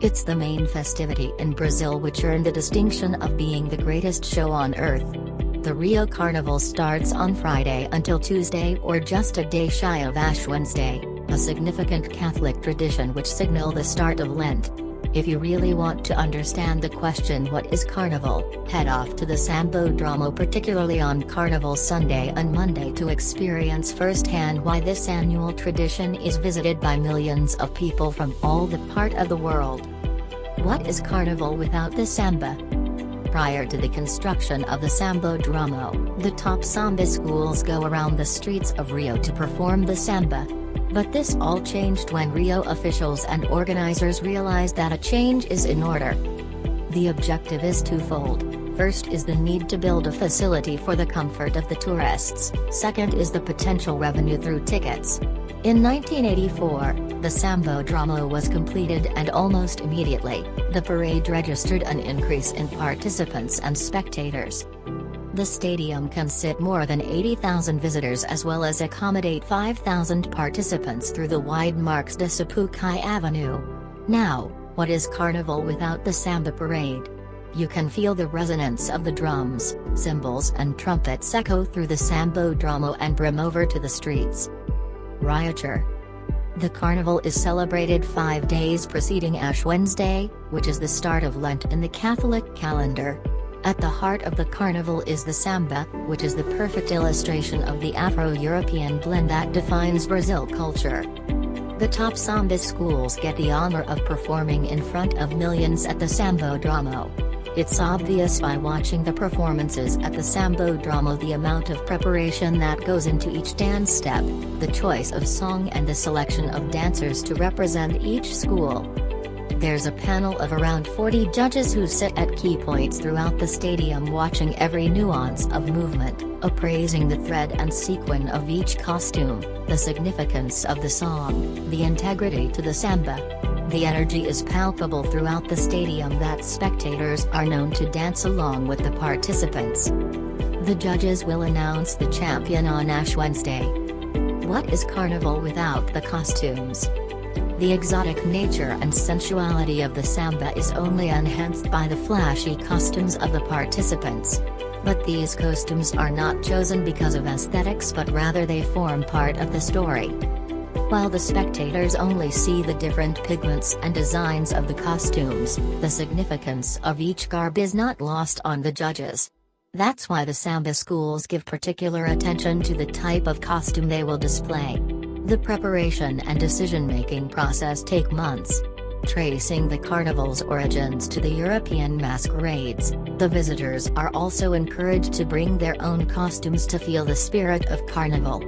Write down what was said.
It's the main festivity in Brazil which earned the distinction of being the greatest show on earth. The Rio Carnival starts on Friday until Tuesday or just a day shy of Ash Wednesday, a significant Catholic tradition which signal the start of Lent. If you really want to understand the question what is Carnival, head off to the Sambodromo particularly on Carnival Sunday and Monday to experience firsthand why this annual tradition is visited by millions of people from all the part of the world. What is Carnival without the samba? Prior to the construction of the Sambodromo, the top samba schools go around the streets of Rio to perform the samba. But this all changed when Rio officials and organizers realized that a change is in order. The objective is twofold. First is the need to build a facility for the comfort of the tourists, second is the potential revenue through tickets. In 1984, the Sambodromo was completed and almost immediately, the parade registered an increase in participants and spectators. The stadium can sit more than 80,000 visitors as well as accommodate 5,000 participants through the wide Marques de Sapucaí Avenue. Now, what is Carnival without the Samba Parade? You can feel the resonance of the drums, cymbals and trumpets echo through the Sambodromo and brim over to the streets. Rioture The carnival is celebrated five days preceding Ash Wednesday, which is the start of Lent in the Catholic calendar. At the heart of the carnival is the samba, which is the perfect illustration of the Afro-European blend that defines Brazil culture. The top samba schools get the honor of performing in front of millions at the Sambodromo. It's obvious by watching the performances at the Sambodromo the amount of preparation that goes into each dance step, the choice of song and the selection of dancers to represent each school. There's a panel of around 40 judges who sit at key points throughout the stadium watching every nuance of movement, appraising the thread and sequin of each costume, the significance of the song, the integrity to the samba. The energy is palpable throughout the stadium that spectators are known to dance along with the participants. The judges will announce the champion on Ash Wednesday. What is Carnival without the costumes? The exotic nature and sensuality of the samba is only enhanced by the flashy costumes of the participants. But these costumes are not chosen because of aesthetics but rather they form part of the story. While the spectators only see the different pigments and designs of the costumes, the significance of each garb is not lost on the judges. That's why the samba schools give particular attention to the type of costume they will display. The preparation and decision-making process take months. Tracing the carnival's origins to the European masquerades, the visitors are also encouraged to bring their own costumes to feel the spirit of carnival.